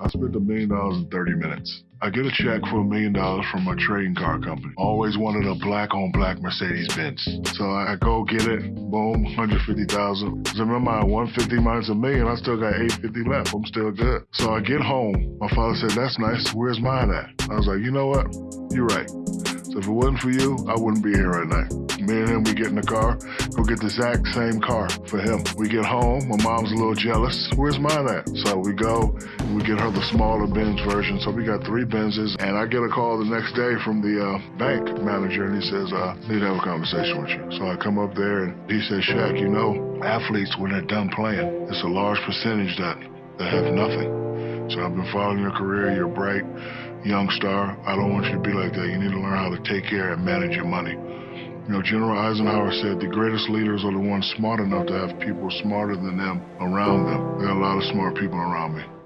I spent a million dollars in 30 minutes. I get a check for a million dollars from my trading car company. Always wanted a black on black Mercedes Benz. So I go get it, boom, 150,000. Cause remember, I 150 minus a million, I still got 850 left. I'm still good. So I get home. My father said, That's nice. Where's mine at? I was like, You know what? You're right. So if it wasn't for you, I wouldn't be here right now. Him, we get in the car, go get the exact same car for him. We get home, my mom's a little jealous. Where's mine at? So we go, we get her the smaller Benz version. So we got three Benzes, and I get a call the next day from the uh, bank manager, and he says, uh, need to have a conversation with you. So I come up there, and he says, Shaq, you know, athletes, when they're done playing, it's a large percentage that, that have nothing. So I've been following your career, you're a bright young star. I don't want you to be like that. You need to learn how to take care and manage your money. You know, General Eisenhower said the greatest leaders are the ones smart enough to have people smarter than them around them. There are a lot of smart people around me.